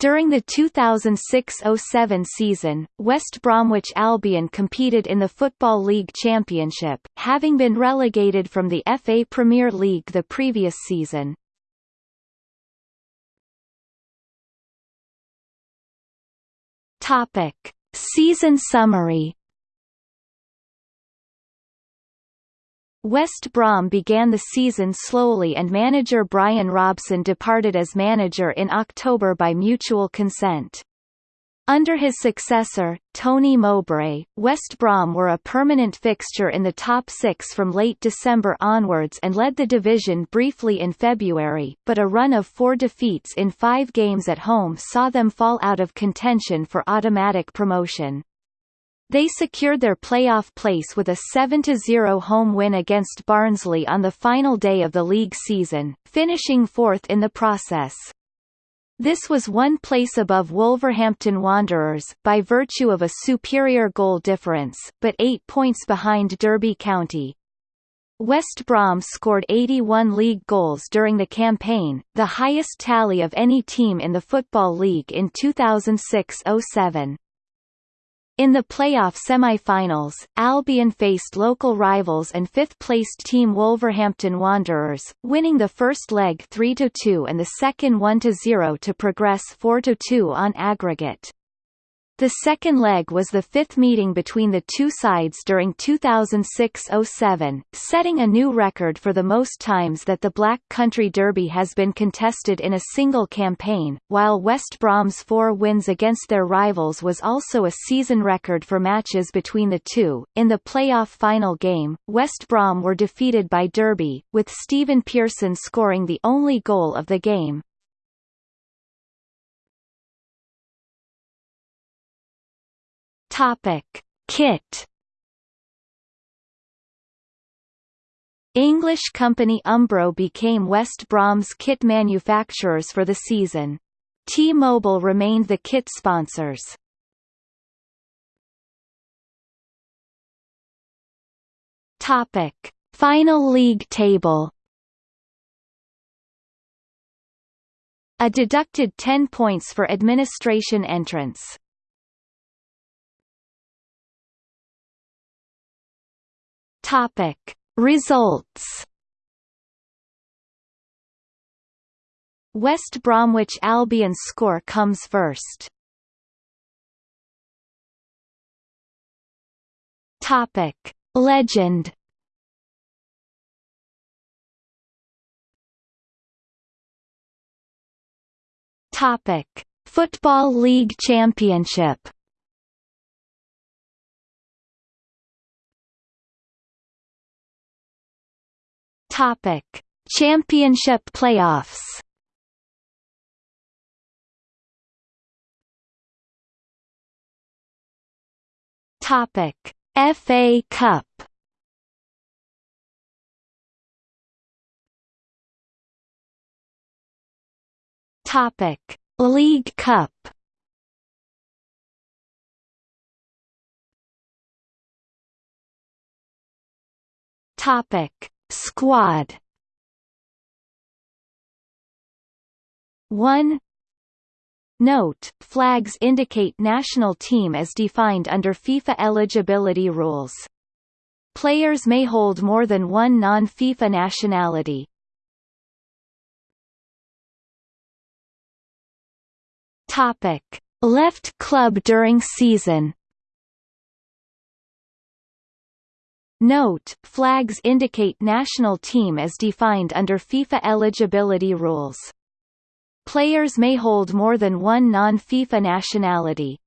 During the 2006–07 season, West Bromwich Albion competed in the Football League Championship, having been relegated from the FA Premier League the previous season. Topic: Season summary West Brom began the season slowly and manager Brian Robson departed as manager in October by mutual consent. Under his successor, Tony Mowbray, West Brom were a permanent fixture in the top six from late December onwards and led the division briefly in February, but a run of four defeats in five games at home saw them fall out of contention for automatic promotion. They secured their playoff place with a 7-0 home win against Barnsley on the final day of the league season, finishing fourth in the process. This was one place above Wolverhampton Wanderers, by virtue of a superior goal difference, but eight points behind Derby County. West Brom scored 81 league goals during the campaign, the highest tally of any team in the Football League in 2006–07. In the playoff semi-finals, Albion faced local rivals and fifth-placed team Wolverhampton Wanderers, winning the first leg 3-2 and the second 1-0 to progress 4-2 on aggregate. The second leg was the fifth meeting between the two sides during 2006–07, setting a new record for the most times that the Black Country Derby has been contested in a single campaign, while West Brom's four wins against their rivals was also a season record for matches between the two. In the playoff final game, West Brom were defeated by Derby, with Stephen Pearson scoring the only goal of the game. Topic: Kit. English company Umbro became West Brom's kit manufacturers for the season. T-Mobile remained the kit sponsors. Topic: Final league table. A deducted 10 points for administration entrance. Topic. Results West Bromwich Albion score comes first. Topic. Legend Topic. Football League Championship Topic: Championship playoffs. Topic: FA Cup. Topic: League Cup. Topic: Squad 1 Note, flags indicate national team as defined under FIFA eligibility rules. Players may hold more than one non-FIFA nationality. Topic: Left club during season Note, flags indicate national team as defined under FIFA eligibility rules. Players may hold more than one non-FIFA nationality.